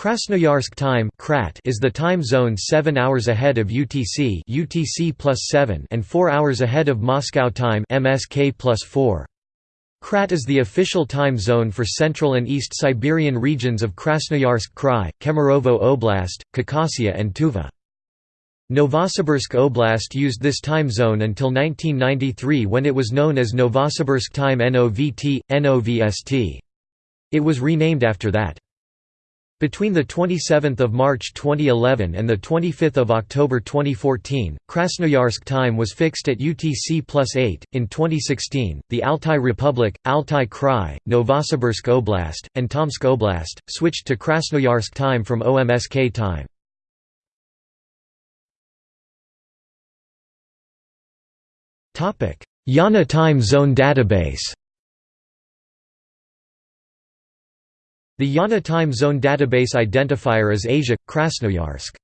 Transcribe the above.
Krasnoyarsk time is the time zone 7 hours ahead of UTC, UTC plus 7 and 4 hours ahead of Moscow time MSK plus 4. Krat is the official time zone for Central and East Siberian regions of Krasnoyarsk Krai, Kemerovo Oblast, Khakassia and Tuva. Novosibirsk Oblast used this time zone until 1993 when it was known as Novosibirsk time NOVT, NOVST. It was renamed after that. Between 27 March 2011 and 25 October 2014, Krasnoyarsk time was fixed at UTC plus 8. In 2016, the Altai Republic, Altai Krai, Novosibirsk Oblast, and Tomsk Oblast, switched to Krasnoyarsk time from OMSK time. IANA time zone database The IANA time zone database identifier is Asia, Krasnoyarsk.